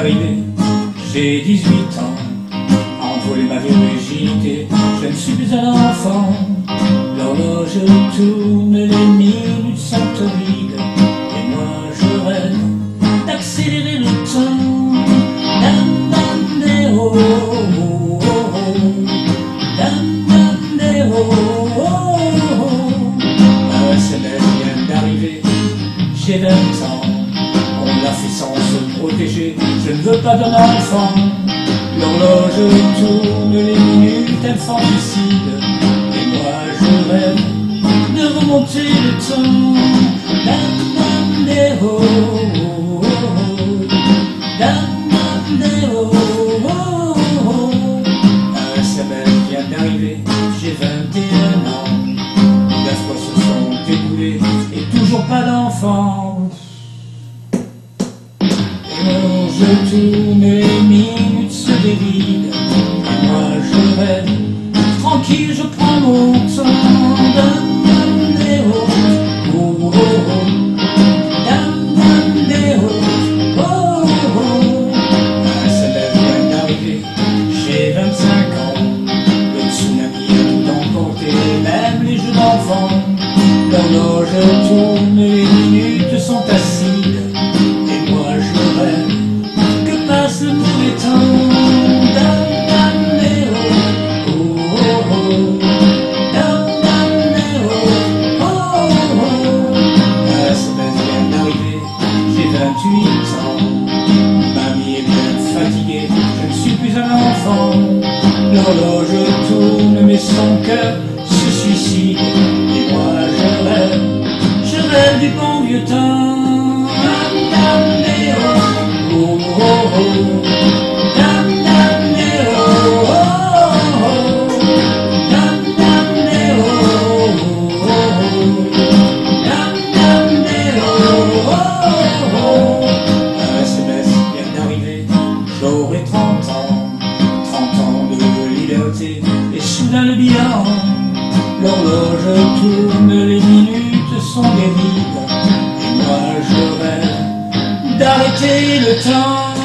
arrivé, j'ai 18 ans, envolé ma virginité, je ne suis plus un enfant. L'horloge tourne, les minutes sont horribles, et moi je rêve d'accélérer le temps. Dandandéo, ma semaine vient d'arriver, j'ai 20 ans, on l'a fait sans je ne veux pas d'un enfant. L'horloge tourne, les minutes infantilles Et moi je rêve de remonter le temps. Un semestre vient d'arriver, j'ai 21 ans. Les fois se sont écoulés et toujours pas d'enfant je tourne, les minutes se dévident. Et moi je rêve, tranquille, je prends mon temps. Dam dam des oh, oh, oh, oh. Dam dam des oh, oh, oh. Vient d'arriver, j'ai 25 ans. Le tsunami a tout emporté, même les jeux d'enfants. L'horloge tourne, les minutes sont acides. L'horloge tourne, mais son cœur se suicide. Et moi je rêve, je rêve du bon vieux temps. Dam dam des oh, oh, oh, oh. Dam dam des oh, oh, oh. Dam dam des oh, oh, oh. Dam dam des oh, oh, oh. Un semestre vient d'arriver, j'aurai 30 je tourne, les minutes sont des vides. Moi, je rêve d'arrêter le temps.